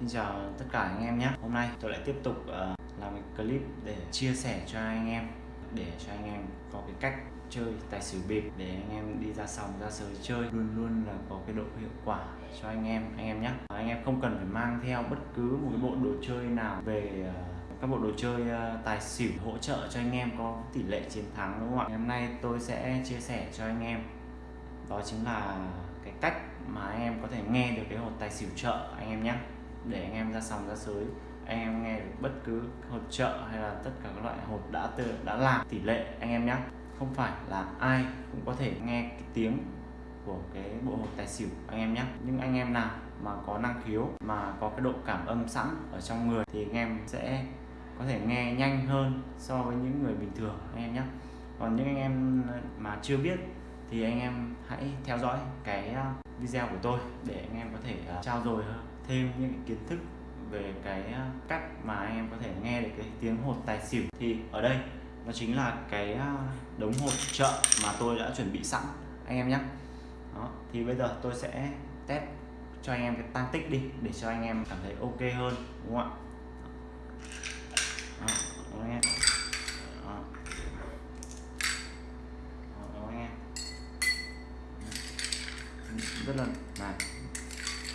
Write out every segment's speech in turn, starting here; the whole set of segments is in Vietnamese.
Xin chào tất cả anh em nhé. Hôm nay tôi lại tiếp tục uh, làm một clip để chia sẻ cho anh em Để cho anh em có cái cách chơi tài xỉu bịp Để anh em đi ra sòng ra sới chơi. Luôn luôn là có cái độ hiệu quả cho anh em anh em nhé. Anh em không cần phải mang theo bất cứ một cái bộ đồ chơi nào về uh, các bộ đồ chơi uh, tài xỉu hỗ trợ cho anh em có tỷ lệ chiến thắng đúng không ạ? Ngày hôm nay tôi sẽ chia sẻ cho anh em. Đó chính là cái cách mà anh em có thể nghe được cái hột tài xỉu chợ anh em nhé để anh em ra sòng ra sới. Anh em nghe được bất cứ hột chợ hay là tất cả các loại hột đã tự đã làm tỷ lệ, anh em nhé không phải là ai cũng có thể nghe cái tiếng của cái bộ hột tài xỉu, anh em nhé nhưng anh em nào mà có năng khiếu, mà có cái độ cảm âm sẵn ở trong người thì anh em sẽ có thể nghe nhanh hơn so với những người bình thường, anh em nhé còn những anh em mà chưa biết thì anh em hãy theo dõi cái à, video của tôi để anh em có thể à, trao dồi hơn thêm những kiến thức về cái à, cách mà anh em có thể nghe được cái tiếng hột tài xỉu. Thì ở đây nó chính là cái à, đống hột chợ mà tôi đã chuẩn bị sẵn anh em nhé. Đó thì bây giờ tôi sẽ test cho anh em cái tăng tích đi để cho anh em cảm thấy ok hơn đúng không ạ? Đó, anh em đó. Đó, anh em rất là này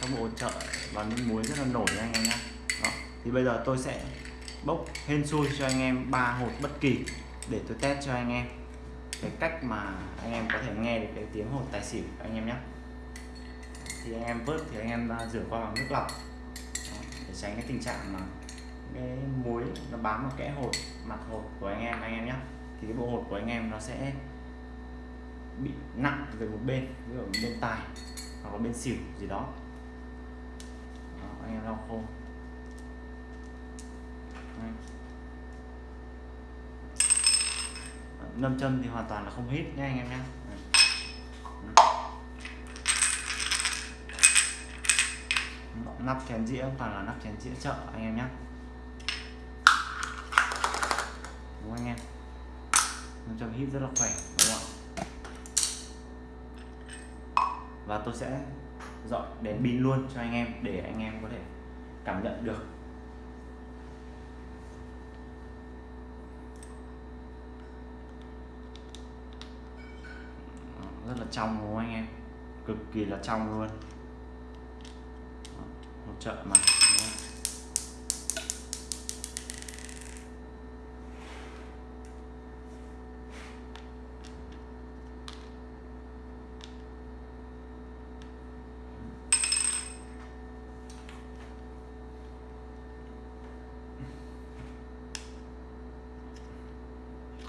các bộ chợ và nước muối rất là nổi anh em nhé đó. thì bây giờ tôi sẽ bốc hên xui cho anh em ba hột bất kỳ để tôi test cho anh em cái cách mà anh em có thể nghe được cái tiếng hột tài xỉu anh em nhé thì anh em vớt thì anh em rửa qua bằng nước lọc. Để tránh cái tình trạng mà cái muối nó bám vào kẽ hột, mặt hột của anh em anh em nhé thì cái bộ hột của anh em nó sẽ bị nặng về một bên, ví dụ bên tài hoặc là bên xỉu gì đó anh em lau khô ngâm châm thì hoàn toàn là không hít nha anh em nhé nắp chén dĩa, toàn là nắp chén dĩa chợ anh em nhé đúng anh em? Ngâm châm hít rất là khỏe, đúng không ạ? Và tôi sẽ dọn đèn pin luôn cho anh em để anh em có thể cảm nhận được. Rất là trong đúng không anh em, cực kỳ là trong luôn. Hỗ trợ mà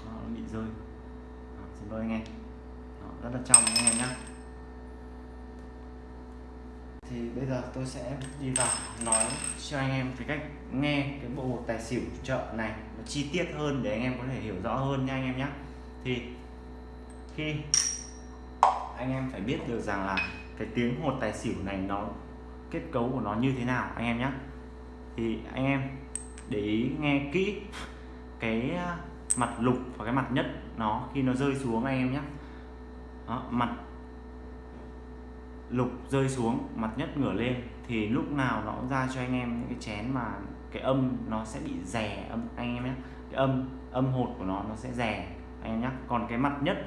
nó bị rơi Đó, xin lỗi anh em trong anh em nhé thì bây giờ tôi sẽ đi vào nói cho anh em cái cách nghe cái bộ hột tài xỉu chợ này nó chi tiết hơn để anh em có thể hiểu rõ hơn nha anh em nhé thì khi anh em phải biết được rằng là cái tiếng hột tài xỉu này nó, kết cấu của nó như thế nào anh em nhé thì anh em để ý nghe kỹ cái à, mặt lục và cái mặt nhất nó khi nó rơi xuống anh em nhé đó, mặt lục rơi xuống mặt nhất ngửa lên thì lúc nào nó cũng ra cho anh em những cái chén mà cái âm nó sẽ bị rè âm anh em nhé. Cái âm âm hột của nó nó sẽ rè anh em nhé. Còn cái mặt nhất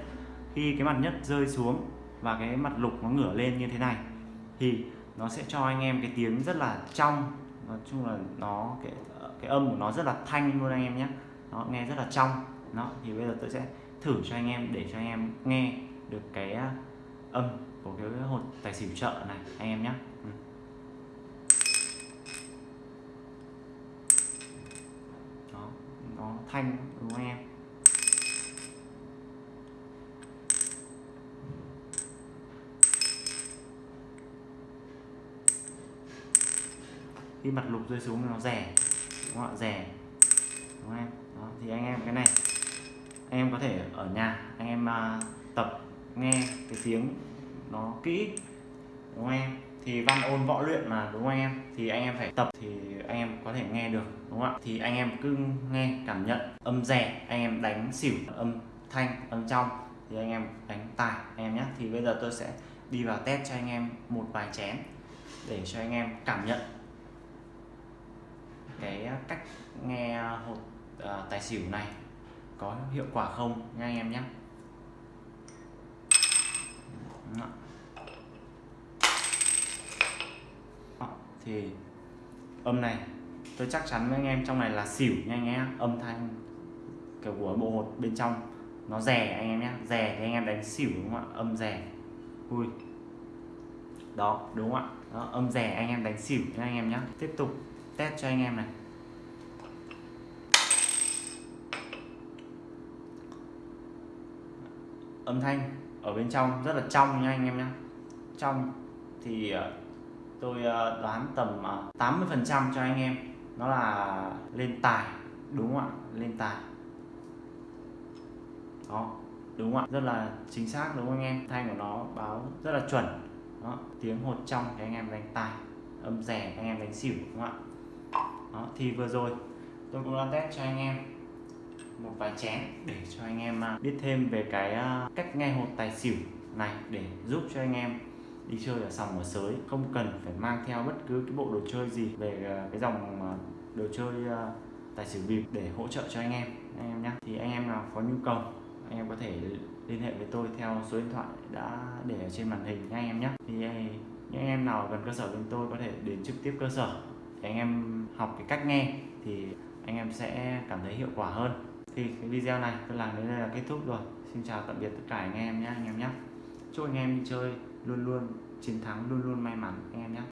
khi cái mặt nhất rơi xuống và cái mặt lục nó ngửa lên như thế này thì nó sẽ cho anh em cái tiếng rất là trong. Nói chung là nó cái cái âm của nó rất là thanh luôn anh em nhé. Nó nghe rất là trong. Nó thì bây giờ tôi sẽ thử cho anh em để cho anh em nghe được cái à, âm của cái hột tài xỉu chợ này anh em nhé ừ. đó nó thanh đúng không em? Khi mặt lục rơi xuống nó rẻ đúng không ạ? Rẻ đúng không em? Đó, thì anh em cái này anh em có thể ở nhà anh em uh, tập nghe cái tiếng nó kỹ đúng không em? Thì văn ôn võ luyện mà đúng không anh em? Thì anh em phải tập thì anh em có thể nghe được đúng không ạ? Thì anh em cứ nghe cảm nhận âm rẻ anh em đánh xỉu âm thanh âm trong thì anh em đánh tài anh em nhé. Thì bây giờ tôi sẽ đi vào test cho anh em một vài chén để cho anh em cảm nhận cái cách nghe hột uh, tài xỉu này có hiệu quả không nha anh em nhé thì âm này tôi chắc chắn với anh em trong này là xỉu nha anh em âm thanh kiểu của bộ hột bên trong nó rè anh em nhé rè thì anh em đánh xỉu đúng không ạ? Âm rè ui đó đúng không ạ? Đó, âm rè anh em đánh xỉu nha anh em nhé tiếp tục test cho anh em này. Âm thanh ở bên trong, rất là trong nha anh em nhé trong thì ờ, tôi ờ, đoán tầm ờ, 80 phần trăm cho anh em. Nó là lên tài, đúng không ạ? Lên tài. Đó, đúng không ạ? Rất là chính xác, đúng không anh em? Thanh của nó báo rất là chuẩn. Đó, tiếng hột trong thì anh em đánh tài, âm rẻ anh em đánh xỉu, đúng không ạ? Đó, thì vừa rồi tôi cũng đã test cho anh em một vài chén để cho anh em à, biết thêm về cái à, cách nghe hột tài xỉu này để giúp cho anh em đi chơi ở sòng ở sới. Không cần phải mang theo bất cứ cái bộ đồ chơi gì về à, cái dòng đồ chơi tài xỉu bịp để hỗ trợ cho anh em anh em nhé thì anh em nào có nhu cầu, anh em có thể liên hệ với tôi theo số điện thoại đã để ở trên màn hình nha anh em nhé thì những anh em nào gần cơ sở bên tôi có thể đến trực tiếp cơ sở để anh em học cái cách nghe thì anh em sẽ cảm thấy hiệu quả hơn thì cái video này. Tôi làm đến đây là kết thúc rồi. Xin chào tạm biệt tất cả anh em nhé, anh em nhé. Chúc anh em đi chơi luôn luôn, chiến thắng luôn luôn may mắn, anh em nhé.